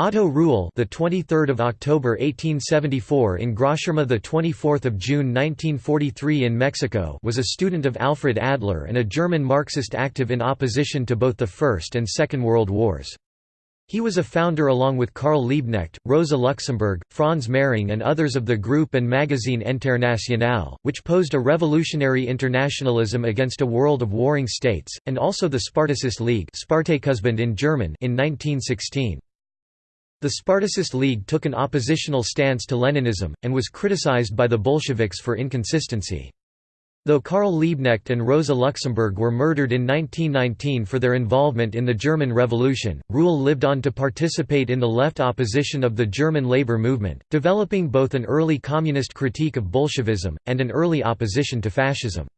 Otto Rühle, the 23rd of October 1874 in Großschirma, the 24th of June 1943 in Mexico, was a student of Alfred Adler and a German Marxist active in opposition to both the First and Second World Wars. He was a founder along with Karl Liebknecht, Rosa Luxemburg, Franz Mehring and others of the group and magazine Internationale, which posed a revolutionary internationalism against a world of warring states, and also the Spartacist League in German in 1916. The Spartacist League took an oppositional stance to Leninism, and was criticized by the Bolsheviks for inconsistency. Though Karl Liebknecht and Rosa Luxemburg were murdered in 1919 for their involvement in the German Revolution, Rühle lived on to participate in the left opposition of the German labor movement, developing both an early communist critique of Bolshevism, and an early opposition to fascism.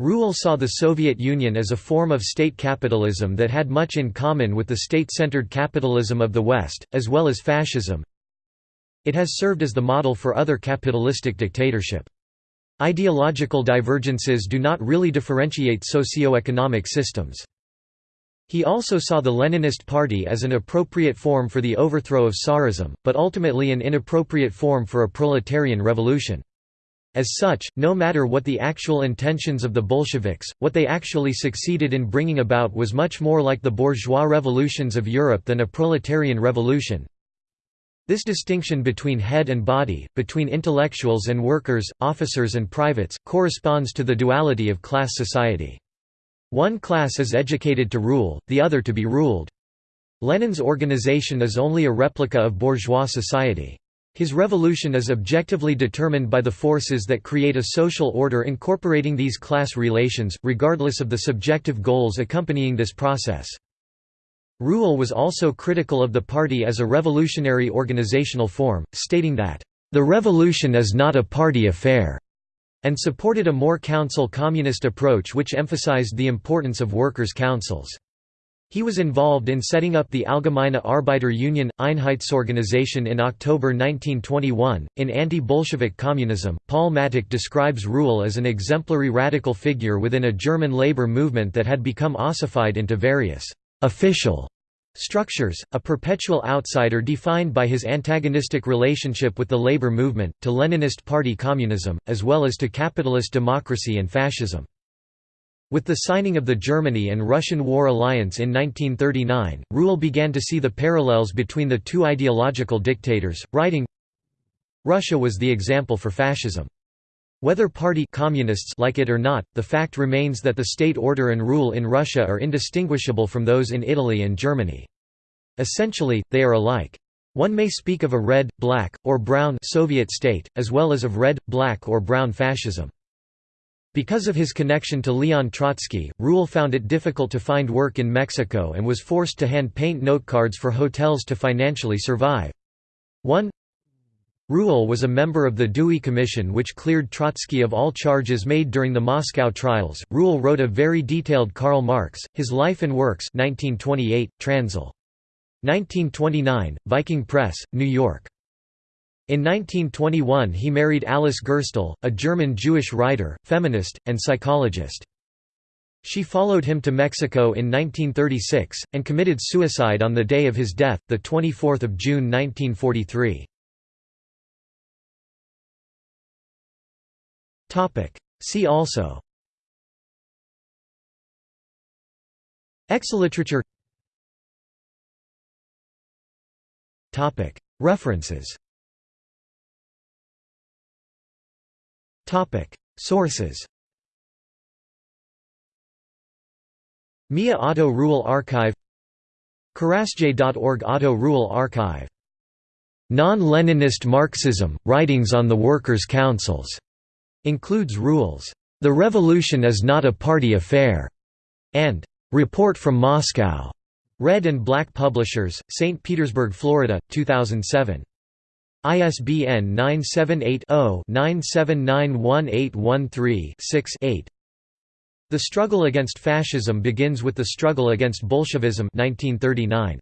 Rühle saw the Soviet Union as a form of state capitalism that had much in common with the state-centered capitalism of the West, as well as fascism. It has served as the model for other capitalistic dictatorship. Ideological divergences do not really differentiate socio-economic systems. He also saw the Leninist Party as an appropriate form for the overthrow of Tsarism, but ultimately an inappropriate form for a proletarian revolution. As such, no matter what the actual intentions of the Bolsheviks, what they actually succeeded in bringing about was much more like the bourgeois revolutions of Europe than a proletarian revolution. This distinction between head and body, between intellectuals and workers, officers and privates, corresponds to the duality of class society. One class is educated to rule, the other to be ruled. Lenin's organization is only a replica of bourgeois society. His revolution is objectively determined by the forces that create a social order incorporating these class relations, regardless of the subjective goals accompanying this process. Rühle was also critical of the party as a revolutionary organizational form, stating that, "...the revolution is not a party affair," and supported a more council communist approach which emphasized the importance of workers' councils. He was involved in setting up the Allgemeine Arbeiter Union Einheitsorganisation in October 1921. In Anti Bolshevik Communism, Paul Mattick describes Rühle as an exemplary radical figure within a German labor movement that had become ossified into various official structures, a perpetual outsider defined by his antagonistic relationship with the labor movement, to Leninist party communism, as well as to capitalist democracy and fascism. With the signing of the Germany and Russian War Alliance in 1939, Rühle began to see the parallels between the two ideological dictators, writing, Russia was the example for fascism. Whether party communists like it or not, the fact remains that the state order and rule in Russia are indistinguishable from those in Italy and Germany. Essentially, they are alike. One may speak of a red, black, or brown Soviet state, as well as of red, black or brown fascism. Because of his connection to Leon Trotsky, Rühle found it difficult to find work in Mexico and was forced to hand paint notecards for hotels to financially survive. 1 Rühle was a member of the Dewey Commission which cleared Trotsky of all charges made during the Moscow trials. Rühle wrote a very detailed Karl Marx, His Life and Works 1928, Transl. 1929, Viking Press, New York. In 1921 he married Alice Gerstel, a German Jewish writer, feminist, and psychologist. She followed him to Mexico in 1936, and committed suicide on the day of his death, 24 June 1943. See also. Exilliteratur References Sources MIA Otto Rühle Archive Kurasje.org Otto Rühle Archive. Non-Leninist Marxism, Writings on the Workers' Councils, includes rules, The Revolution is not a Party Affair, and Report from Moscow. Red and Black Publishers, St. Petersburg, Florida, 2007. ISBN 978-0-9791813-6-8 The struggle against fascism begins with the struggle against Bolshevism 1939.